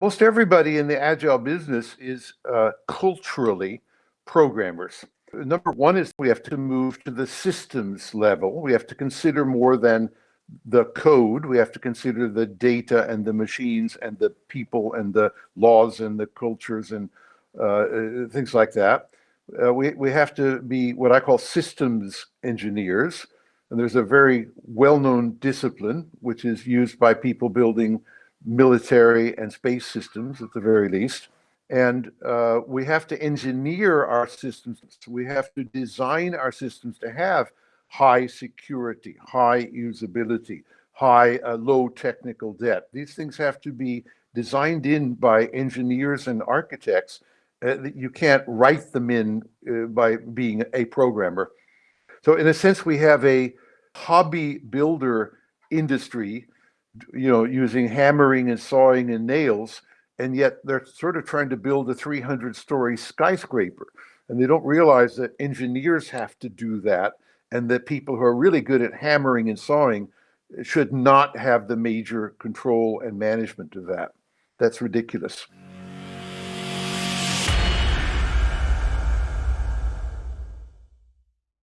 most everybody in the agile business is uh, culturally programmers. Number one is we have to move to the systems level. We have to consider more than the code. We have to consider the data and the machines and the people and the laws and the cultures and uh, uh things like that. Uh, we, we have to be what I call systems engineers. And there's a very well-known discipline, which is used by people building military and space systems at the very least. And uh, we have to engineer our systems. We have to design our systems to have high security, high usability, high uh, low technical debt. These things have to be designed in by engineers and architects. Uh, you can't write them in uh, by being a programmer. So in a sense, we have a hobby builder industry, you know, using hammering and sawing and nails, and yet they're sort of trying to build a 300 story skyscraper. And they don't realize that engineers have to do that and that people who are really good at hammering and sawing should not have the major control and management of that. That's ridiculous.